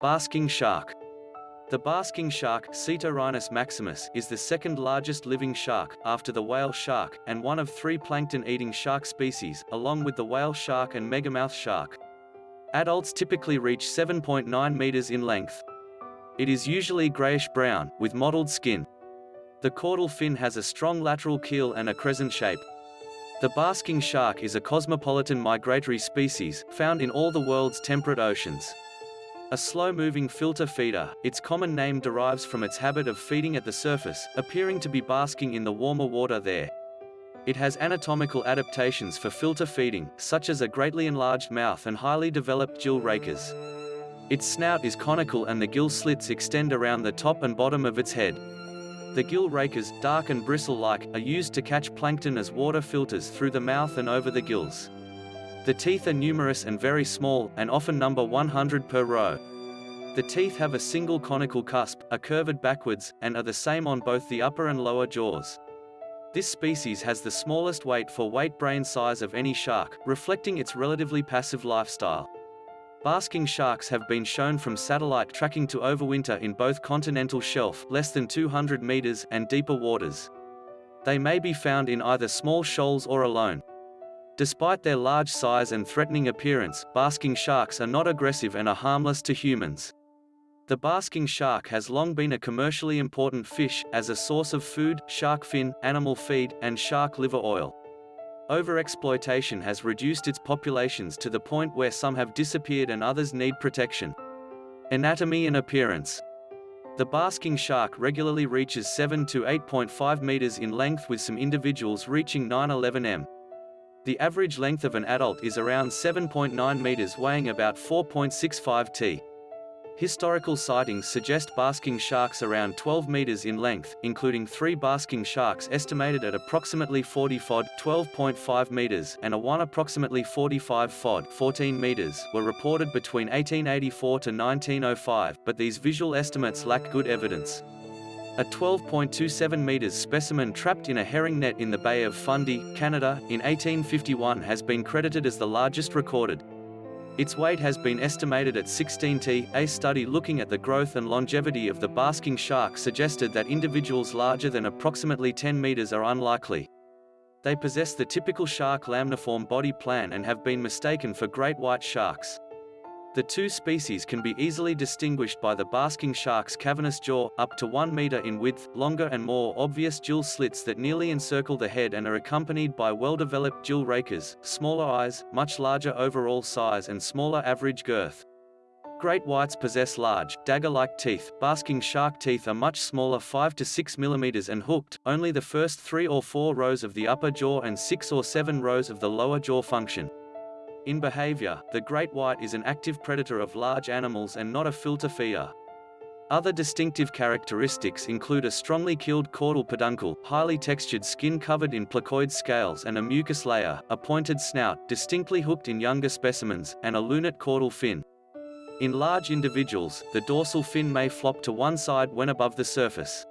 Basking shark. The basking shark, Cetorhinus maximus, is the second largest living shark, after the whale shark, and one of three plankton-eating shark species, along with the whale shark and megamouth shark. Adults typically reach 7.9 meters in length. It is usually grayish-brown, with mottled skin. The caudal fin has a strong lateral keel and a crescent shape. The basking shark is a cosmopolitan migratory species, found in all the world's temperate oceans. A slow-moving filter feeder, its common name derives from its habit of feeding at the surface, appearing to be basking in the warmer water there. It has anatomical adaptations for filter feeding, such as a greatly enlarged mouth and highly developed gill rakers. Its snout is conical and the gill slits extend around the top and bottom of its head. The gill rakers, dark and bristle-like, are used to catch plankton as water filters through the mouth and over the gills. The teeth are numerous and very small, and often number 100 per row. The teeth have a single conical cusp, are curved backwards, and are the same on both the upper and lower jaws. This species has the smallest weight for weight brain size of any shark, reflecting its relatively passive lifestyle. Basking sharks have been shown from satellite tracking to overwinter in both continental shelf less than 200 meters and deeper waters. They may be found in either small shoals or alone. Despite their large size and threatening appearance, basking sharks are not aggressive and are harmless to humans. The basking shark has long been a commercially important fish, as a source of food, shark fin, animal feed, and shark liver oil. Overexploitation has reduced its populations to the point where some have disappeared and others need protection. Anatomy and appearance The basking shark regularly reaches 7 to 8.5 meters in length with some individuals reaching 9-11 m. The average length of an adult is around 7.9 meters weighing about 4.65 t. Historical sightings suggest basking sharks around 12 meters in length, including three basking sharks estimated at approximately 40 fod 12.5 meters and a one approximately 45 fod 14 meters were reported between 1884 to 1905, but these visual estimates lack good evidence. A 12.27 meters specimen trapped in a herring net in the Bay of Fundy, Canada, in 1851 has been credited as the largest recorded. Its weight has been estimated at 16 t. A study looking at the growth and longevity of the basking shark suggested that individuals larger than approximately 10 meters are unlikely. They possess the typical shark lamniform body plan and have been mistaken for great white sharks. The two species can be easily distinguished by the basking shark's cavernous jaw, up to 1 meter in width, longer and more obvious gill slits that nearly encircle the head and are accompanied by well-developed gill rakers, smaller eyes, much larger overall size and smaller average girth. Great whites possess large, dagger-like teeth, basking shark teeth are much smaller 5 to 6 mm and hooked, only the first 3 or 4 rows of the upper jaw and 6 or 7 rows of the lower jaw function. In behavior, the great white is an active predator of large animals and not a filter feeder. Other distinctive characteristics include a strongly keeled caudal peduncle, highly textured skin covered in placoid scales and a mucus layer, a pointed snout, distinctly hooked in younger specimens, and a lunate caudal fin. In large individuals, the dorsal fin may flop to one side when above the surface.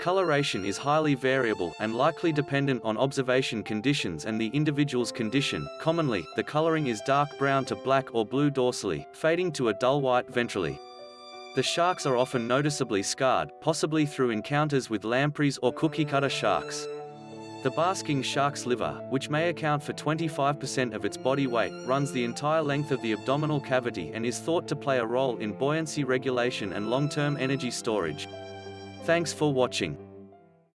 Coloration is highly variable and likely dependent on observation conditions and the individual's condition. Commonly, the coloring is dark brown to black or blue dorsally, fading to a dull white ventrally. The sharks are often noticeably scarred, possibly through encounters with lampreys or cookie-cutter sharks. The basking shark's liver, which may account for 25% of its body weight, runs the entire length of the abdominal cavity and is thought to play a role in buoyancy regulation and long-term energy storage. Thanks for watching.